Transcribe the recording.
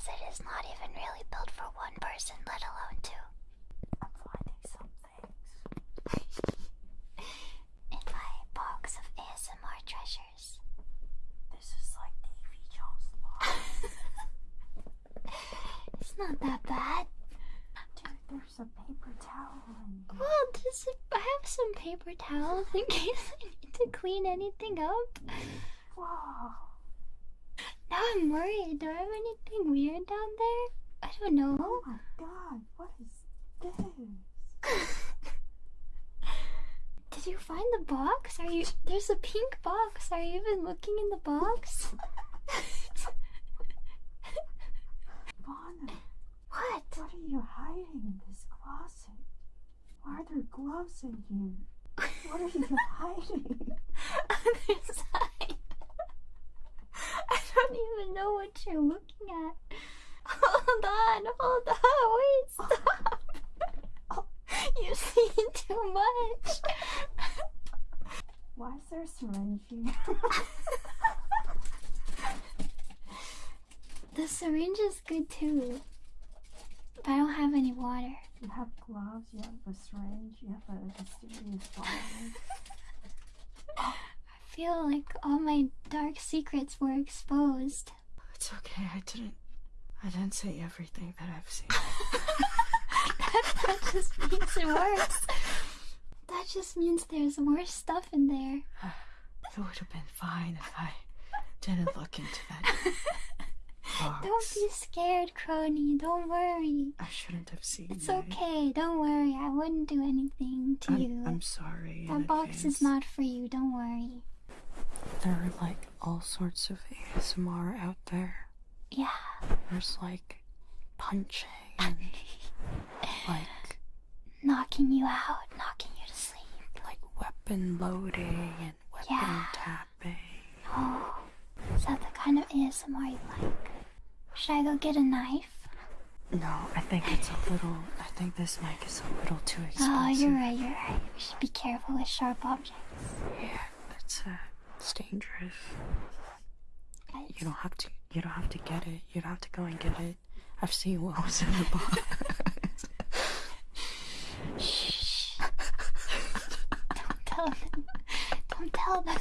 because it is not even really built for one person, let alone two. I'm finding some things. In my box of ASMR treasures. This is like Davy Jones' box. It's not that bad. Dude, there's a paper towel in here. Well, this is, I have some paper towels in case I need to clean anything up. Whoa. Now I'm worried. Do I have anything weird down there? I don't know. Oh my god, what is this? Did you find the box? Are you? There's a pink box. Are you even looking in the box? Vana, what? what are you hiding in this closet? Why are there gloves in here? What are you hiding? Other side. I don't even know what you're looking at. Hold on, hold on, wait, stop. You see too much. Why is there a syringe here? The syringe is good too. But I don't have any water. You have gloves, you have a syringe, you have a mysterious bottle. I feel like all my dark secrets were exposed. It's okay, I didn't. I didn't say everything that I've seen. that just makes it worse. That just means there's worse stuff in there. It would have been fine if I didn't look into that box. Don't be scared, Crony. Don't worry. I shouldn't have seen it. It's that. okay. Don't worry. I wouldn't do anything to I'm, you. I'm sorry. that box is not for you. Don't worry. There are like all sorts of ASMR out there. Yeah. There's like punching and like Knocking you out, knocking you to sleep. like weapon loading and weapon Yeah. tapping. Oh, is that the kind of ASMR you like? Should I go get a knife? No, I think it's a little. I think this mic is a little too expensive. Oh, you're right, you're right. We should be careful with sharp objects. Yeah, it's uh, it's dangerous. You don't have to. You don't have to get it. You don't have to go and get it. I've seen what was in the box. Shh. Don't tell them. Don't tell them.